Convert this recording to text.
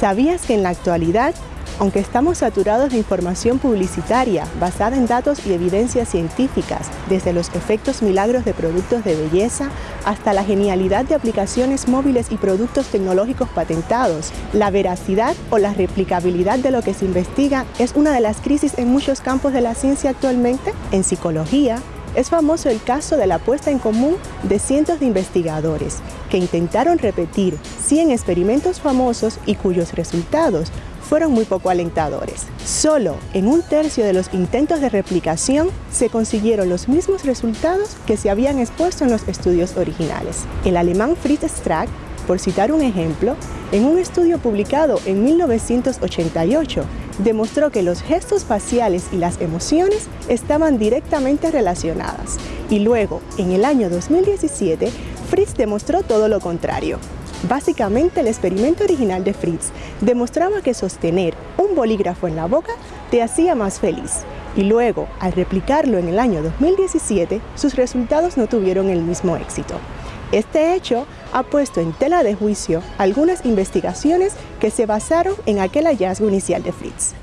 ¿Sabías que en la actualidad, aunque estamos saturados de información publicitaria basada en datos y evidencias científicas, desde los efectos milagros de productos de belleza hasta la genialidad de aplicaciones móviles y productos tecnológicos patentados, la veracidad o la replicabilidad de lo que se investiga es una de las crisis en muchos campos de la ciencia actualmente? En psicología, es famoso el caso de la puesta en común de cientos de investigadores que intentaron repetir 100 experimentos famosos y cuyos resultados fueron muy poco alentadores. Solo en un tercio de los intentos de replicación se consiguieron los mismos resultados que se habían expuesto en los estudios originales. El alemán Fritz Strack, por citar un ejemplo, en un estudio publicado en 1988, demostró que los gestos faciales y las emociones estaban directamente relacionadas. Y luego, en el año 2017, Fritz demostró todo lo contrario. Básicamente, el experimento original de Fritz demostraba que sostener un bolígrafo en la boca te hacía más feliz. Y luego, al replicarlo en el año 2017, sus resultados no tuvieron el mismo éxito. Este hecho ha puesto en tela de juicio algunas investigaciones que se basaron en aquel hallazgo inicial de Fritz.